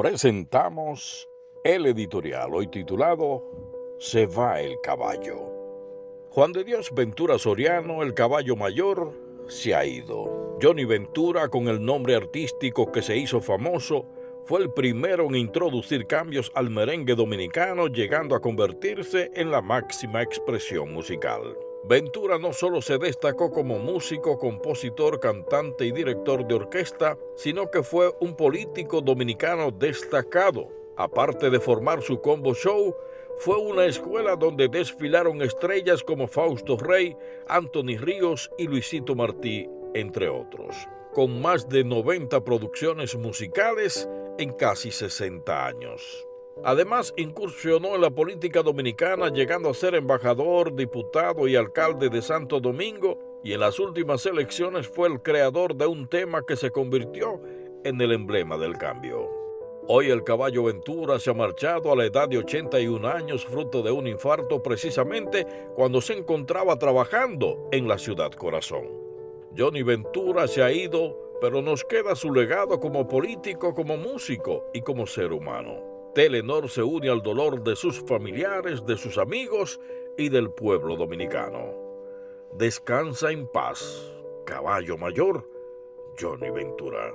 presentamos el editorial hoy titulado Se va el caballo. Juan de Dios Ventura Soriano, el caballo mayor, se ha ido. Johnny Ventura, con el nombre artístico que se hizo famoso, fue el primero en introducir cambios al merengue dominicano, llegando a convertirse en la máxima expresión musical. Ventura no solo se destacó como músico, compositor, cantante y director de orquesta, sino que fue un político dominicano destacado. Aparte de formar su combo show, fue una escuela donde desfilaron estrellas como Fausto Rey, Anthony Ríos y Luisito Martí, entre otros. Con más de 90 producciones musicales en casi 60 años. Además, incursionó en la política dominicana, llegando a ser embajador, diputado y alcalde de Santo Domingo, y en las últimas elecciones fue el creador de un tema que se convirtió en el emblema del cambio. Hoy el caballo Ventura se ha marchado a la edad de 81 años fruto de un infarto precisamente cuando se encontraba trabajando en la ciudad corazón. Johnny Ventura se ha ido, pero nos queda su legado como político, como músico y como ser humano. Telenor se une al dolor de sus familiares, de sus amigos y del pueblo dominicano. Descansa en paz, caballo mayor, Johnny Ventura.